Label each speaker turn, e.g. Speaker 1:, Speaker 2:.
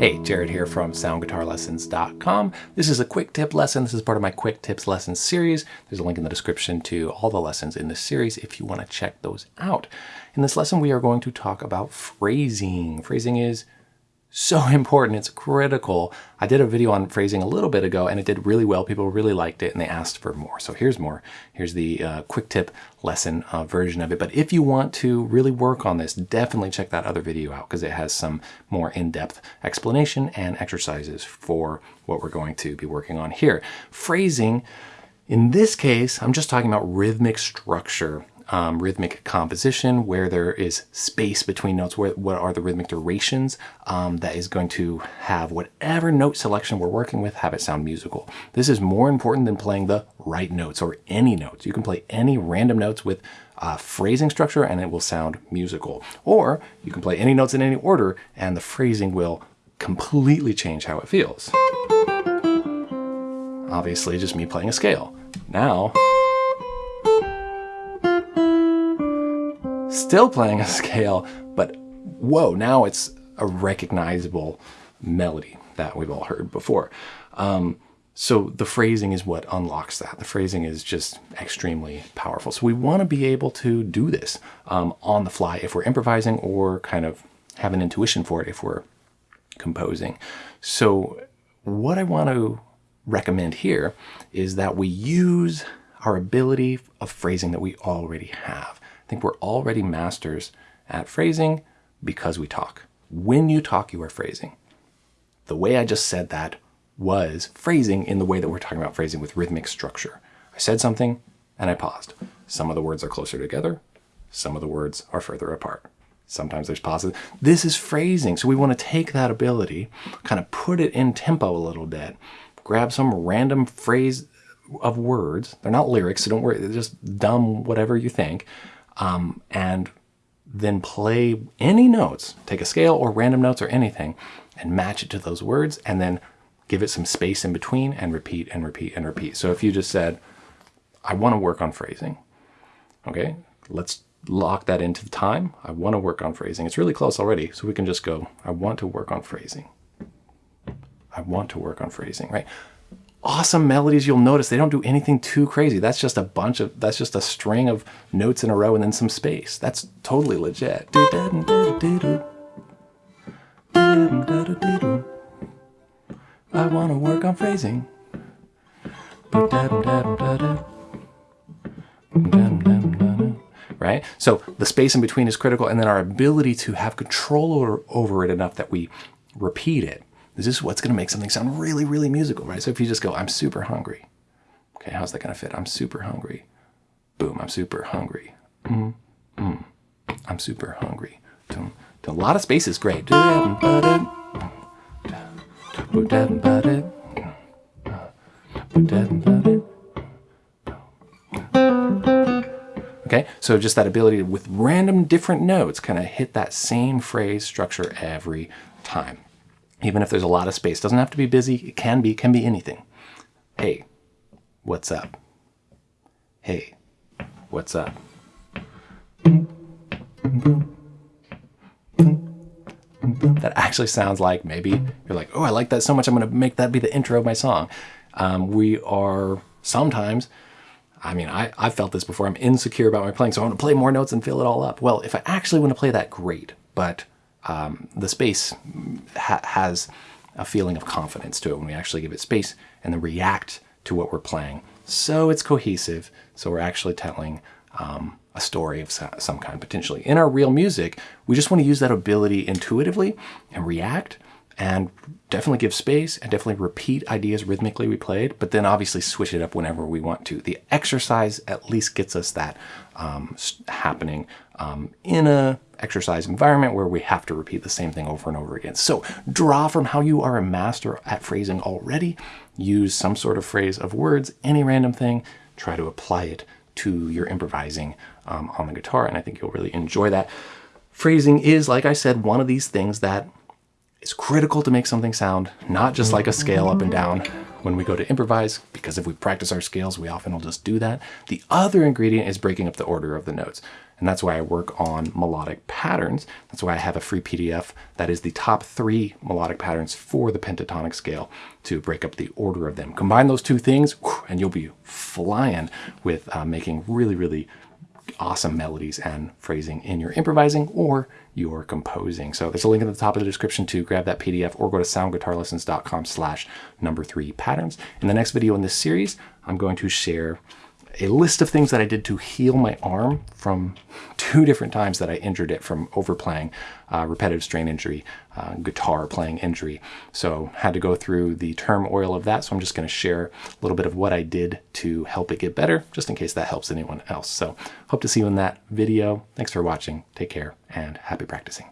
Speaker 1: Hey, Jared here from soundguitarlessons.com. This is a quick tip lesson. This is part of my quick tips lesson series. There's a link in the description to all the lessons in this series if you want to check those out. In this lesson, we are going to talk about phrasing. Phrasing is so important. It's critical. I did a video on phrasing a little bit ago and it did really well. People really liked it and they asked for more. So here's more. Here's the uh, quick tip lesson uh, version of it. But if you want to really work on this, definitely check that other video out because it has some more in-depth explanation and exercises for what we're going to be working on here. Phrasing, in this case, I'm just talking about rhythmic structure um, rhythmic composition where there is space between notes, where, what are the rhythmic durations um, that is going to have whatever note selection we're working with, have it sound musical. This is more important than playing the right notes or any notes. You can play any random notes with phrasing structure and it will sound musical. Or you can play any notes in any order and the phrasing will completely change how it feels. Obviously, just me playing a scale. Now, still playing a scale, but whoa, now it's a recognizable melody that we've all heard before. Um, so the phrasing is what unlocks that. The phrasing is just extremely powerful. So we want to be able to do this um, on the fly if we're improvising or kind of have an intuition for it if we're composing. So what I want to recommend here is that we use our ability of phrasing that we already have think we're already masters at phrasing because we talk. When you talk, you are phrasing. The way I just said that was phrasing in the way that we're talking about phrasing with rhythmic structure. I said something and I paused. Some of the words are closer together. Some of the words are further apart. Sometimes there's pauses. This is phrasing. So we want to take that ability, kind of put it in tempo a little bit, grab some random phrase of words. They're not lyrics, so don't worry. They're just dumb whatever you think um, and then play any notes, take a scale or random notes or anything, and match it to those words, and then give it some space in between and repeat and repeat and repeat. So if you just said, I want to work on phrasing, okay, let's lock that into the time. I want to work on phrasing. It's really close already, so we can just go, I want to work on phrasing. I want to work on phrasing, right? Awesome melodies, you'll notice they don't do anything too crazy. That's just a bunch of, that's just a string of notes in a row and then some space. That's totally legit. I want to work on phrasing. Right? So the space in between is critical and then our ability to have control over, over it enough that we repeat it this is what's going to make something sound really, really musical, right? So if you just go, I'm super hungry. Okay, how's that going to fit? I'm super hungry. Boom, I'm super hungry. Mm, mm, I'm super hungry. A lot of space is great. Okay, so just that ability to, with random different notes, kind of hit that same phrase structure every time even if there's a lot of space. Doesn't have to be busy. It can be, can be anything. Hey, what's up? Hey, what's up? That actually sounds like maybe you're like, oh, I like that so much. I'm going to make that be the intro of my song. Um, we are sometimes, I mean, I, I've felt this before. I'm insecure about my playing, so I want to play more notes and fill it all up. Well, if I actually want to play that, great. But um, the space ha has a feeling of confidence to it when we actually give it space and then react to what we're playing. So it's cohesive. So we're actually telling um, a story of some kind potentially. In our real music, we just want to use that ability intuitively and react and definitely give space and definitely repeat ideas rhythmically we played, but then obviously switch it up whenever we want to. The exercise at least gets us that um, happening um, in a exercise environment where we have to repeat the same thing over and over again. So draw from how you are a master at phrasing already, use some sort of phrase of words, any random thing, try to apply it to your improvising um, on the guitar, and I think you'll really enjoy that. Phrasing is, like I said, one of these things that is critical to make something sound not just like a scale up and down when we go to improvise, because if we practice our scales, we often will just do that. The other ingredient is breaking up the order of the notes. And that's why I work on melodic patterns. That's why I have a free PDF that is the top three melodic patterns for the pentatonic scale to break up the order of them. Combine those two things and you'll be flying with uh, making really, really awesome melodies and phrasing in your improvising or your composing. So there's a link at the top of the description to grab that PDF or go to soundguitarlessons.com slash number three patterns. In the next video in this series, I'm going to share a list of things that I did to heal my arm from two different times that I injured it from overplaying, uh, repetitive strain injury, uh, guitar playing injury. So had to go through the turmoil of that. So I'm just going to share a little bit of what I did to help it get better, just in case that helps anyone else. So hope to see you in that video. Thanks for watching. Take care and happy practicing.